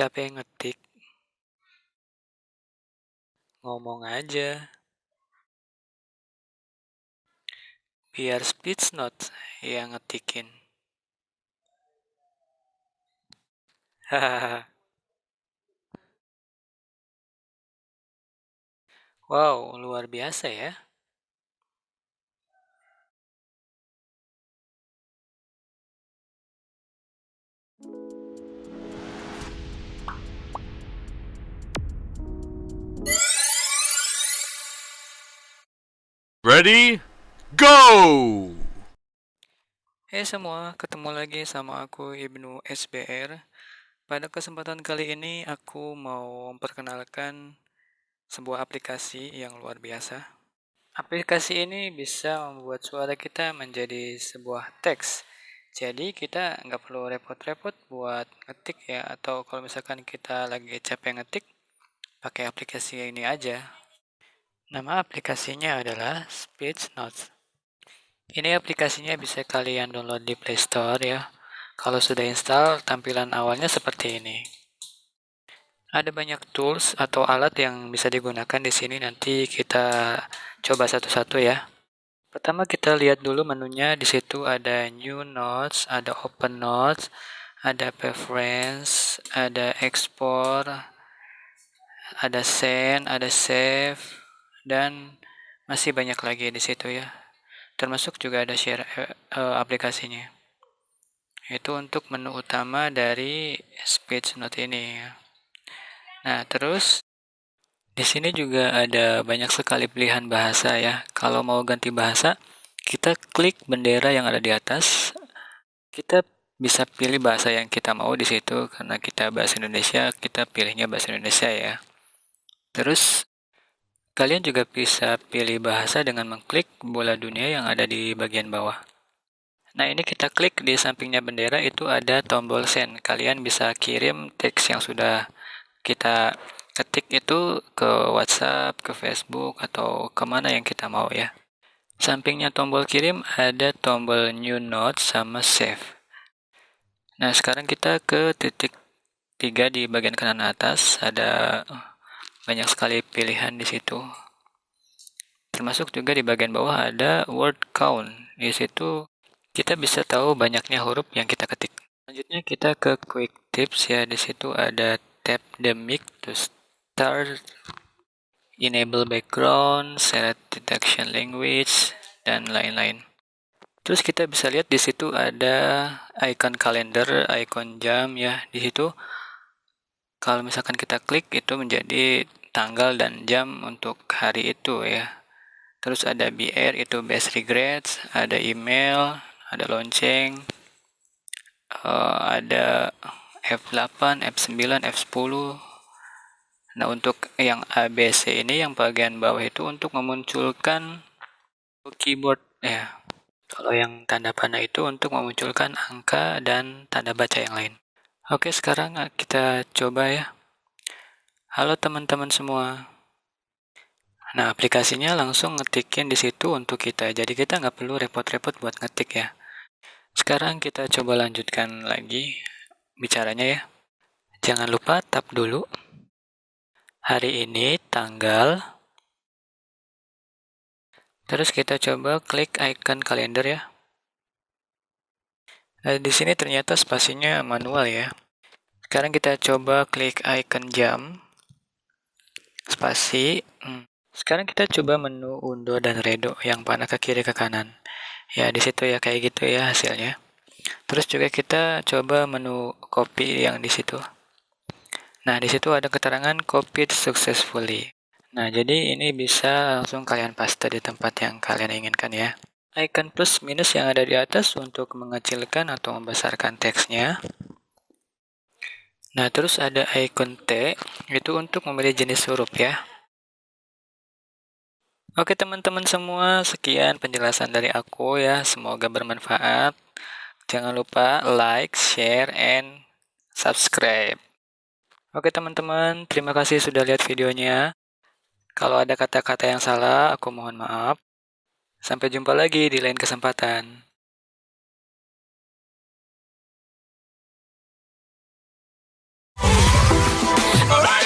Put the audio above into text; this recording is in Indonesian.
Capek ngetik? Ngomong aja. Biar speech note yang ngetikin. Hahaha. wow, luar biasa ya. Ready? Go! Hey semua, ketemu lagi sama aku Ibnu SBR. Pada kesempatan kali ini aku mau memperkenalkan sebuah aplikasi yang luar biasa. Aplikasi ini bisa membuat suara kita menjadi sebuah teks. Jadi kita nggak perlu repot-repot buat ngetik ya, atau kalau misalkan kita lagi capek ngetik, pakai aplikasi ini aja. Nama aplikasinya adalah Speech Notes. Ini aplikasinya bisa kalian download di Play Store ya. Kalau sudah install, tampilan awalnya seperti ini. Ada banyak tools atau alat yang bisa digunakan di sini. Nanti kita coba satu-satu ya. Pertama kita lihat dulu menunya. Di situ ada New Notes, ada Open Notes, ada Preference, ada Export, ada Send, ada Save, dan masih banyak lagi di situ ya. Termasuk juga ada share uh, aplikasinya. Itu untuk menu utama dari speech note ini ya. nah terus di sini juga ada banyak sekali pilihan bahasa ya. Kalau mau ganti bahasa kita klik bendera yang ada di atas. Kita bisa pilih bahasa yang kita mau di situ. Karena kita bahasa Indonesia kita pilihnya bahasa Indonesia ya. Terus Kalian juga bisa pilih bahasa dengan mengklik bola dunia yang ada di bagian bawah. Nah ini kita klik di sampingnya bendera itu ada tombol send. Kalian bisa kirim teks yang sudah kita ketik itu ke WhatsApp, ke Facebook, atau ke mana yang kita mau ya. Sampingnya tombol kirim ada tombol new note sama save. Nah sekarang kita ke titik tiga di bagian kanan atas ada banyak sekali pilihan di situ. Termasuk juga di bagian bawah ada word count. Di situ kita bisa tahu banyaknya huruf yang kita ketik. Selanjutnya kita ke quick tips ya. Di situ ada tap the mic to start, enable background, select detection language, dan lain-lain. Terus kita bisa lihat di situ ada icon kalender, icon jam ya. Di situ kalau misalkan kita klik itu menjadi tanggal dan jam untuk hari itu ya. Terus ada BR itu best regrets ada email ada lonceng uh, ada F8 F9 F10 nah untuk yang ABC ini yang bagian bawah itu untuk memunculkan keyboard ya. Kalau yang tanda panah itu untuk memunculkan angka dan tanda baca yang lain. Oke, sekarang kita coba ya. Halo teman-teman semua. Nah, aplikasinya langsung ngetikin di situ untuk kita. Jadi kita nggak perlu repot-repot buat ngetik ya. Sekarang kita coba lanjutkan lagi bicaranya ya. Jangan lupa tap dulu. Hari ini tanggal. Terus kita coba klik icon kalender ya. Nah, di sini ternyata spasinya manual ya. Sekarang kita coba klik icon jam. Spasi. Hmm. Sekarang kita coba menu undo dan redo yang panah ke kiri ke kanan. Ya, di situ ya kayak gitu ya hasilnya. Terus juga kita coba menu copy yang di situ. Nah, di situ ada keterangan copied successfully. Nah, jadi ini bisa langsung kalian paste di tempat yang kalian inginkan ya icon plus minus yang ada di atas untuk mengecilkan atau membesarkan teksnya. Nah, terus ada icon T, itu untuk memilih jenis huruf ya. Oke teman-teman semua, sekian penjelasan dari aku ya, semoga bermanfaat. Jangan lupa like, share, and subscribe. Oke teman-teman, terima kasih sudah lihat videonya. Kalau ada kata-kata yang salah, aku mohon maaf. Sampai jumpa lagi di lain kesempatan. All right.